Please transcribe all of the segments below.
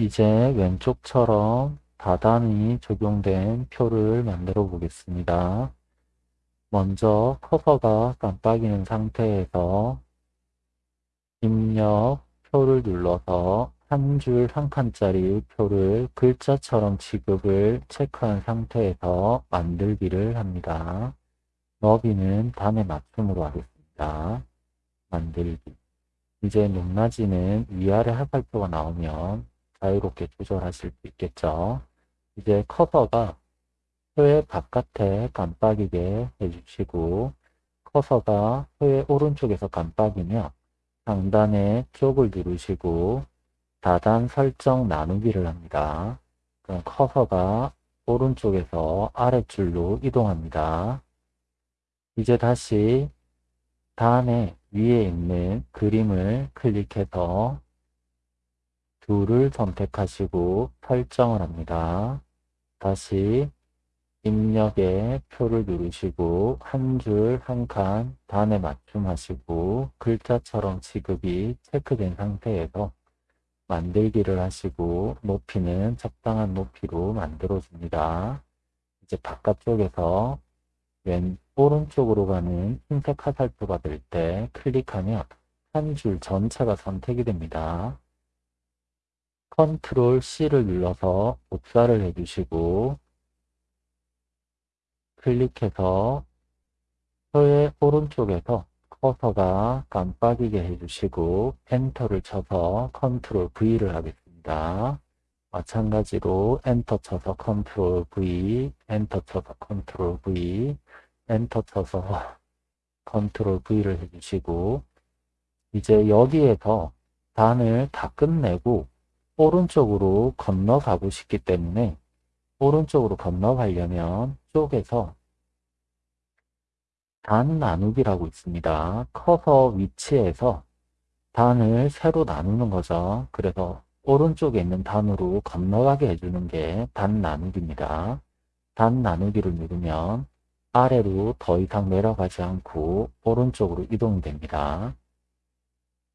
이제 왼쪽처럼 다단이 적용된 표를 만들어 보겠습니다. 먼저 커서가 깜빡이는 상태에서 입력 표를 눌러서 한 줄 한 칸짜리 표를 글자처럼 지급을 체크한 상태에서 만들기를 합니다. 너비는 단에 맞춤으로 하겠습니다. 만들기 이제 높낮이는 위아래 화살표가 나오면 자유롭게 조절하실 수 있겠죠. 이제 커서가 표의 바깥에 깜빡이게 해주시고 커서가 표의 오른쪽에서 깜빡이며 상단의 쪽을 누르시고 다단 설정 나누기를 합니다. 그럼 커서가 오른쪽에서 아래줄로 이동합니다. 이제 다시 단의 위에 있는 그림을 클릭해서 둘을 선택하시고 설정을 합니다. 다시 입력에 표를 누르시고 한 줄 한 칸 단에 맞춤하시고 글자처럼 지급이 체크된 상태에서 만들기를 하시고 높이는 적당한 높이로 만들어줍니다. 이제 바깥쪽에서 왼 오른쪽으로 가는 흰색 화살표가 될 때 클릭하면 한 줄 전체가 선택이 됩니다. 컨트롤 C를 눌러서 복사를 해주시고 클릭해서 표의 오른쪽에서 커서가 깜빡이게 해주시고 엔터를 쳐서 컨트롤 V를 하겠습니다. 마찬가지로 엔터 쳐서 컨트롤 V, 엔터 쳐서 컨트롤 V, 엔터 쳐서 컨트롤 V를 해주시고 이제 여기에서 단을 다 끝내고 오른쪽으로 건너가고 싶기 때문에 오른쪽으로 건너가려면 쪽에서 단 나누기라고 있습니다. 커서 위치에서 단을 세로 나누는 거죠. 그래서 오른쪽에 있는 단으로 건너가게 해주는 게 단 나누기입니다. 단 나누기를 누르면 아래로 더 이상 내려가지 않고 오른쪽으로 이동이 됩니다.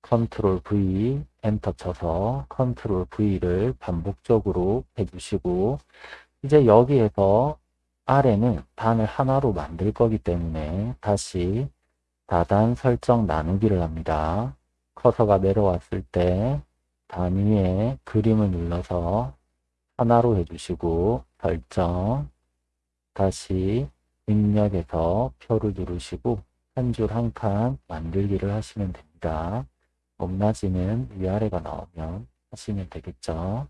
컨트롤 V 엔터 쳐서 컨트롤 V를 반복적으로 해주시고 이제 여기에서 아래는 단을 하나로 만들 거기 때문에 다시 다단 설정 나누기를 합니다. 커서가 내려왔을 때 단 위에 그림을 눌러서 하나로 해주시고 설정 다시 입력에서 표를 누르시고 한 줄 한 칸 만들기를 하시면 됩니다. 높낮이는 위아래가 나오면 하시면 되겠죠.